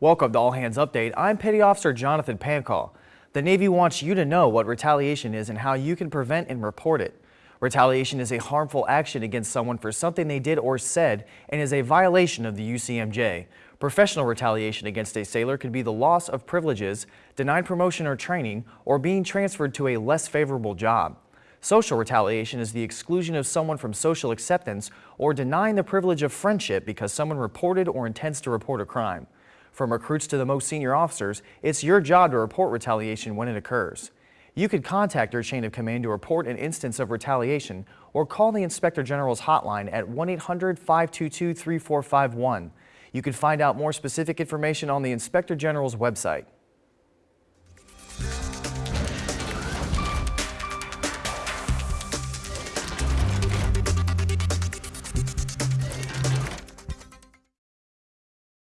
Welcome to All Hands Update. I'm Petty Officer Jonathan Pancall. The Navy wants you to know what retaliation is and how you can prevent and report it. Retaliation is a harmful action against someone for something they did or said and is a violation of the UCMJ. Professional retaliation against a sailor could be the loss of privileges, denied promotion or training, or being transferred to a less favorable job. Social retaliation is the exclusion of someone from social acceptance or denying the privilege of friendship because someone reported or intends to report a crime. From recruits to the most senior officers, it's your job to report retaliation when it occurs. You could contact your chain of command to report an instance of retaliation or call the Inspector General's hotline at 1-800-522-3451. You can find out more specific information on the Inspector General's website.